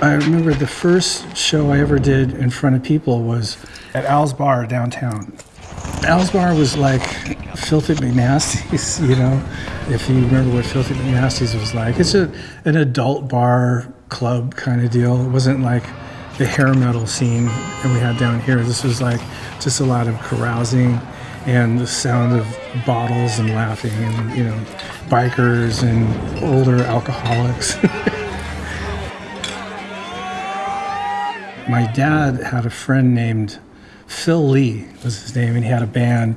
I remember the first show I ever did in front of people was at Al's Bar downtown. Al's Bar was like Filthy McNasty's, you know, if you remember what Filthy McNasty's was like. It's a, an adult bar club kind of deal. It wasn't like the hair metal scene that we had down here. This was like just a lot of carousing and the sound of bottles and laughing and, you know, bikers and older alcoholics. My dad had a friend named Phil Lee was his name, and he had a band,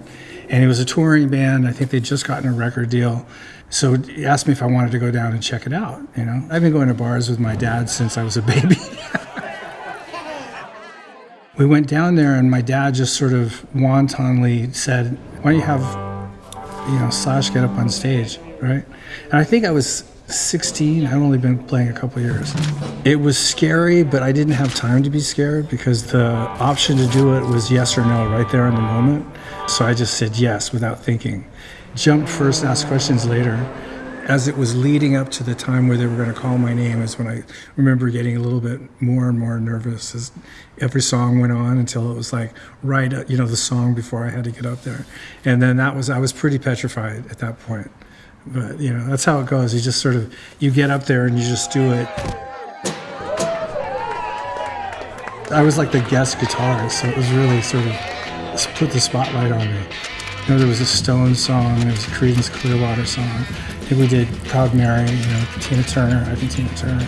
and it was a touring band. I think they'd just gotten a record deal, so he asked me if I wanted to go down and check it out. You know, I've been going to bars with my dad since I was a baby. we went down there, and my dad just sort of wantonly said, "Why don't you have, you know, Slash get up on stage, right?" And I think I was 16. I've only been playing a couple years. It was scary, but I didn't have time to be scared because the option to do it was yes or no right there in the moment. So I just said yes without thinking. Jumped first, asked questions later. As it was leading up to the time where they were going to call my name, is when I remember getting a little bit more and more nervous as every song went on until it was like right, you know, the song before I had to get up there. And then that was, I was pretty petrified at that point but you know that's how it goes. You just sort of you get up there and you just do it. I was like the guest guitarist so it was really sort of put the spotlight on me. You know there was a stone song there was a creedence clearwater song think we did proud mary you know tina turner i think tina turner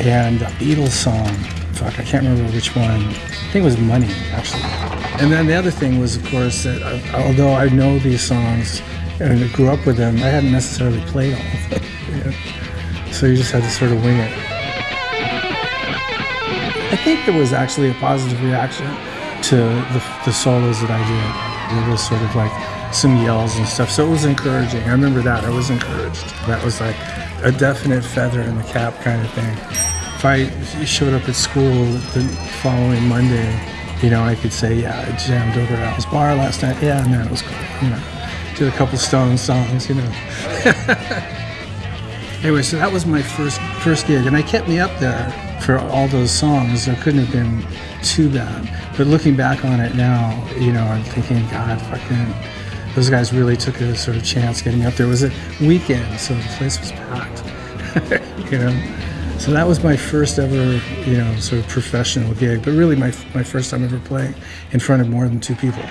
and a beatles song. Fuck i can't remember which one. I think it was money actually. And then the other thing was of course that I, although i know these songs and I grew up with them, I hadn't necessarily played all of them. So you just had to sort of wing it. I think there was actually a positive reaction to the, the solos that I did. There was sort of like some yells and stuff, so it was encouraging. I remember that. I was encouraged. That was like a definite feather in the cap kind of thing. If I showed up at school the following Monday, you know, I could say, yeah, I jammed over at Al's Bar last night. Yeah, man, it was cool. You know did a couple Stone songs, you know. anyway, so that was my first first gig, and I kept me up there for all those songs. There couldn't have been too bad. But looking back on it now, you know, I'm thinking, God, fucking, those guys really took a sort of chance getting up there. It was a weekend, so the place was packed. you know. So that was my first ever, you know, sort of professional gig, but really my, my first time ever playing in front of more than two people.